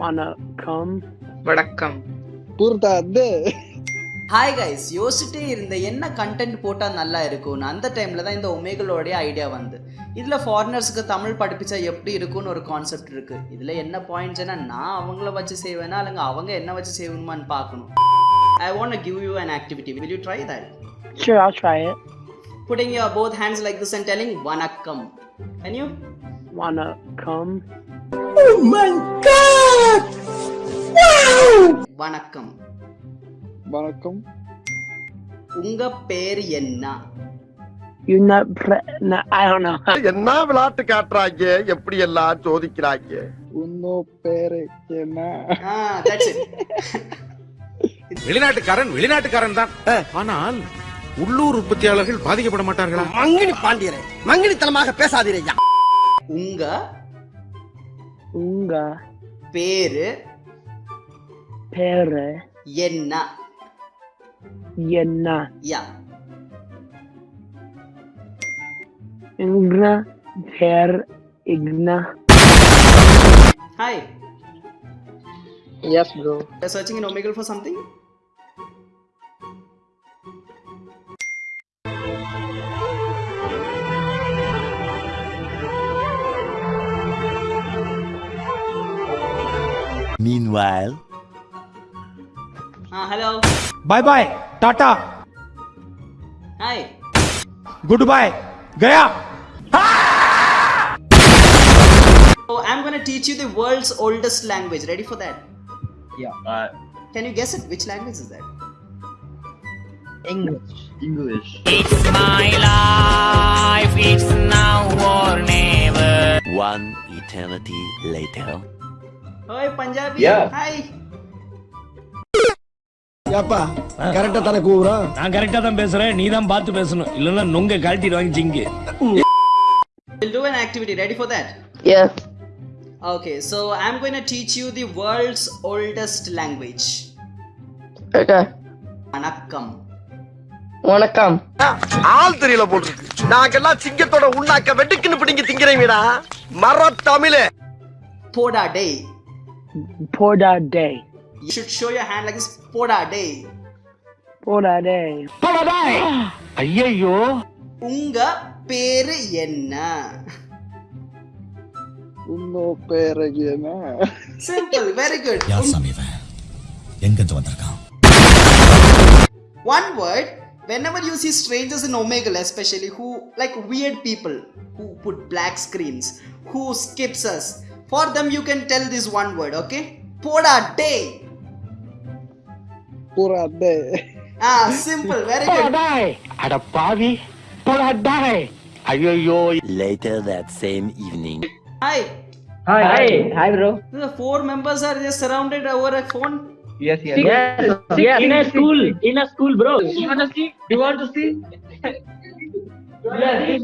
வணக்கம் வணக்கம். புரிதாது hi guys யோசிச்சுட்டே இருந்த என்ன கண்டென்ட் போட்டால் நல்லா இருக்கும்னு அந்த டைமில் தான் இந்த ஒமேகளோடைய ஐடியா வந்து இதில் ஃபாரினர்ஸுக்கு தமிழ் படிப்பிச்சா எப்படி இருக்கும்னு ஒரு கான்செப்ட் இருக்குது இதில் என்ன பாயிண்ட்ஸ்னா நான் அவங்கள வச்சு செய்வேனா இல்லைங்க அவங்க என்ன வச்சு செய்யணுமான்னு பார்க்கணும். I want give you an activity. Will you try that? Sure, I'll try it. putting your both hands like this and telling vanakkam can you? வணக்கம் வணக்கம் வணக்கம். உங்க பேர் என்ன? You not pre- no, I don't know. என்ன விளையாட்டு காட்டுறாங்க? எப்படி எல்லாம் சோதிக்கிறாங்க? உன்னோ பேரு என்ன? ஆ தட்ஸ் இட் வெளிநாட்டுக்காரன் வெளிநாட்டுக்காரன் தான். ஆனால் உள்ளூர் உற்பத்தியாளர்கள் பாதிக்கப்பட மாட்டார்களா? மங்கினி பாண்டியரே மங்கினித்தனமாக பேசாதீரையா உங்க? உங்க? பேரு பேரு என்ன என்ன யா உங்க பேர் இக்னா Hi. Yes, bro. You're searching in Omegle for something? Meanwhile... Ah, hello. Bye-bye. Tata. Hi. Goodbye. Gaya. So I'm gonna teach you the world's oldest language. Ready for that? Yeah. Uh, Can you guess it? Which language is that? English. English. It's my life. It's now or never. One eternity later. Punjabi. Yeah. Hi. ஏப்பா கரெக்டா தானே கூவுறோம் நான் கரெக்டா தான் பேசுறேன் நீ தான் பார்த்து பேசணும் இல்லன்னா நொங்க கழட்டிடுவாங்க ஜிங்கு We'll do an activity. Ready for that? Yeah. Okay. So I'm going to teach you the world's oldest language. Okay. Vanakkam. வணக்கம் ஆள் தெரியல போட்டுருக்கு நாங்கெல்லாம் சிங்கத்தோட உண்ணாக்க வெட்டுக்குன்னு பிடிங்க திங்கிறீங்கடா மர தமிழே Poda day. Poda day. You should show your hand like this. Poda day. Poda day. ஐயோ உங்க பேரு என்ன உன்னோ பேரு என்ன Simple. Very good. எங்கிருந்து வந்திருக்கான் One word. Whenever you see strangers in Omegle, especially who like weird people who put black screens, who skips us, for them, you can tell this one word, okay? Poda day. Poda day. Ah, simple, very good. Poda day. Adapavi. Poda day. Ayoyo. Later that same evening. Hi. Hi. Hi. Hi, bro. The four members are just surrounded over a phone. Yes, yes. Yes, yes. yes. In a school. In a school, bro. You want to see? You want to see? yes.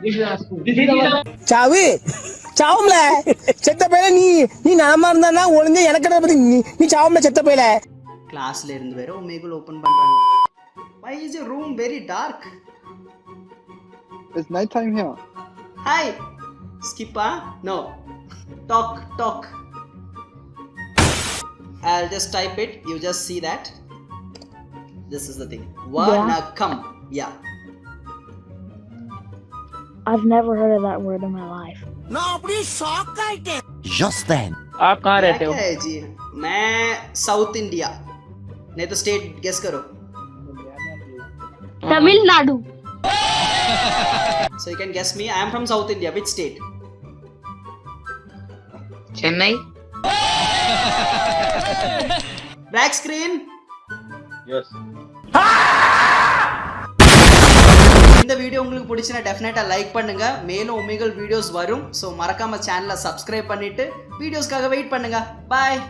This is a school. This is a... Chavi. சாவும்ல செத்த பையல நீ நீ நாம இருந்தானா ஒளிஞ்ச எனக்கு பத்தி நீ நீ சாவும்ல செத்த பையல கிளாஸ்ல இருந்து வேற Omegle ஓபன் பண்றாங்க. Why is your room very dark? It's night time here. Hi. Skipper? No. Talk, talk. I'll just type it. You just see that. This is the thing. Vanakkam. Yeah. I've never heard of that word in my life. நான் அப்படியே shock ஆயிட்டேன் Just then, आप कहाँ रहते हो? क्या है जी मैं साउथ इंडिया नहीं तो स्टेट गेस करो Tamil Nadu. so you can guess me i am from south india which state Chennai. black screen Yes. இந்த video உங்களுக்கு பிடிச்சினா டெஃபினட்டாக லைக் பண்ணுங்க. மேலும் ஒமேகல் வீடியோஸ் வரும். ஸோ மறக்காம சேனலை சப்ஸ்கிரைப் பண்ணிட்டு வீடியோஸ்க்காக வெயிட் பண்ணுங்க. பாய்